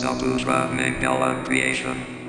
Saputra Mangala Creation.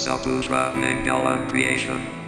Saputra Mangala Creation.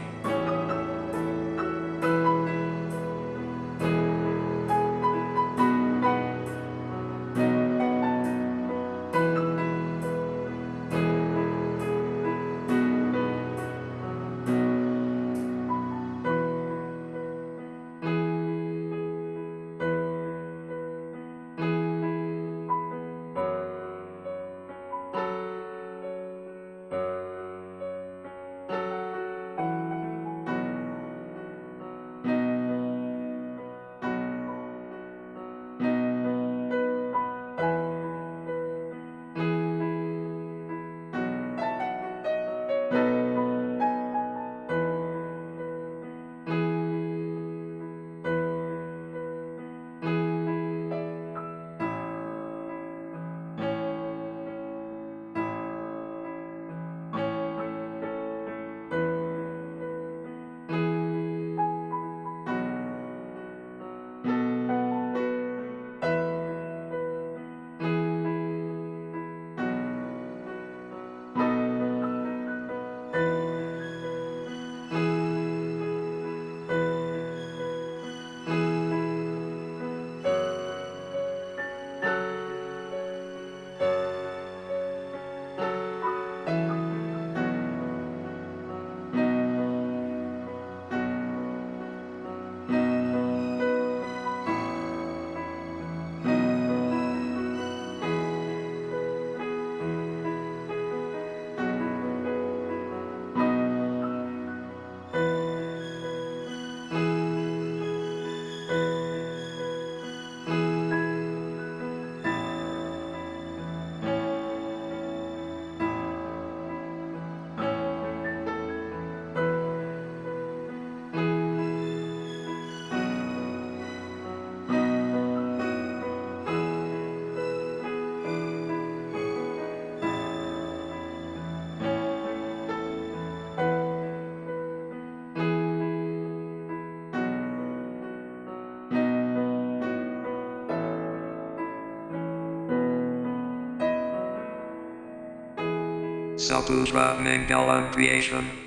Saputra Mangala Creation.